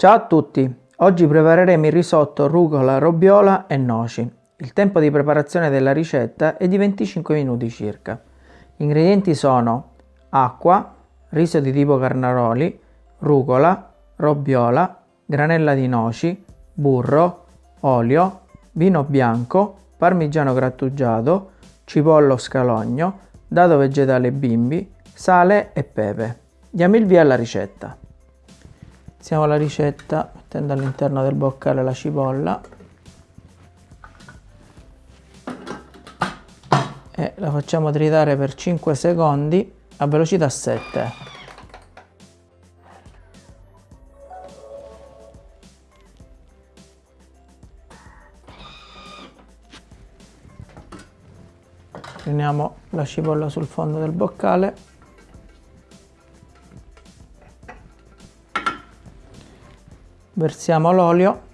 Ciao a tutti! Oggi prepareremo il risotto rucola, robiola e noci. Il tempo di preparazione della ricetta è di 25 minuti circa. Gli ingredienti sono acqua, riso di tipo carnaroli, rucola, robiola, granella di noci, burro, olio, vino bianco, parmigiano grattugiato, cipollo scalogno, dado vegetale bimbi, sale e pepe. Diamo il via alla ricetta. Iniziamo la ricetta mettendo all'interno del boccale la cipolla e la facciamo tritare per 5 secondi a velocità 7. Riuniamo la cipolla sul fondo del boccale versiamo l'olio.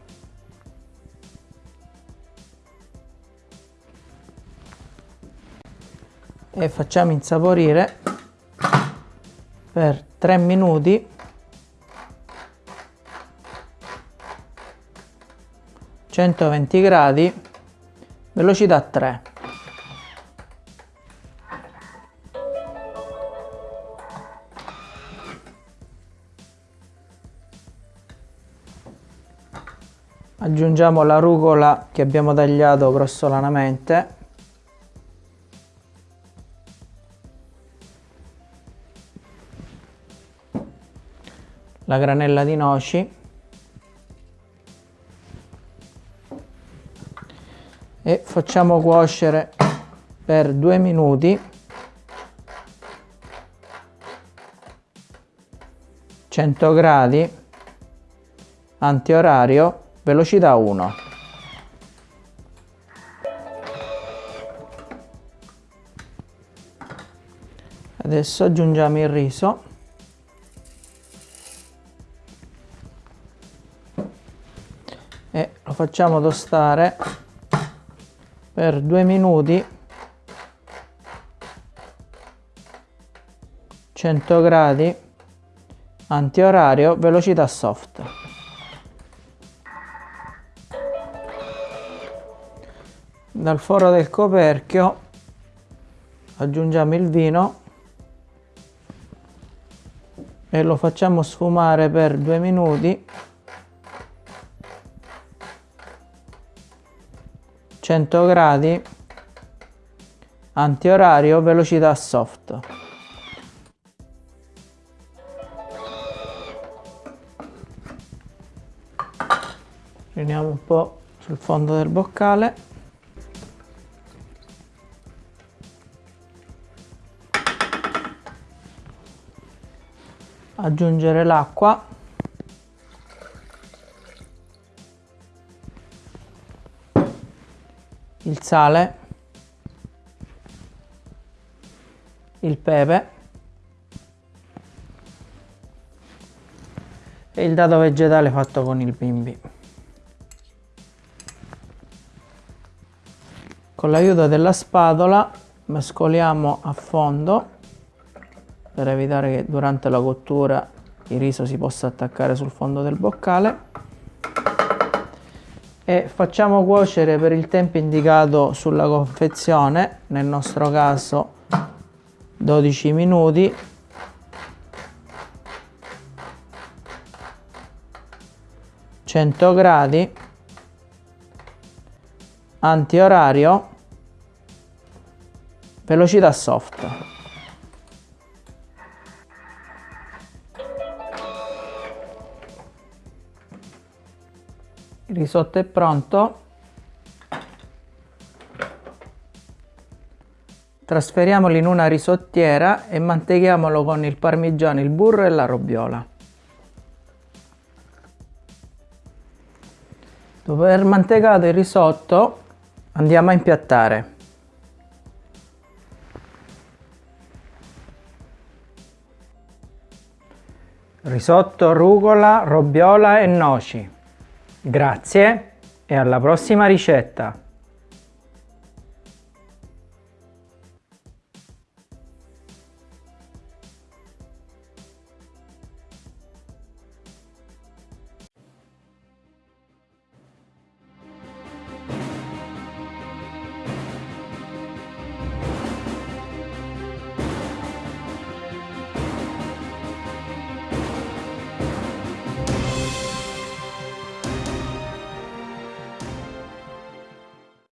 E facciamo insaporire per 3 minuti. centoventi gradi velocità 3 aggiungiamo la rucola che abbiamo tagliato grossolanamente. La granella di noci. E facciamo cuocere per due minuti. 100 gradi. Antiorario velocità 1 adesso aggiungiamo il riso. E lo facciamo tostare per due minuti. 100 gradi. Antiorario velocità soft dal foro del coperchio aggiungiamo il vino e lo facciamo sfumare per due minuti. 100 gradi antiorario velocità soft. Riuniamo un po' sul fondo del boccale aggiungere l'acqua. Il sale. Il pepe. E il dado vegetale fatto con il bimbi. Con l'aiuto della spatola mescoliamo a fondo per evitare che durante la cottura il riso si possa attaccare sul fondo del boccale. E facciamo cuocere per il tempo indicato sulla confezione nel nostro caso 12 minuti. Gradi. Antiorario. Velocità soft il risotto è pronto. Trasferiamolo in una risottiera e manteghiamolo con il parmigiano, il burro e la robiola dopo aver mantecato il risotto andiamo a impiattare. Risotto rucola, robiola e noci Grazie e alla prossima ricetta!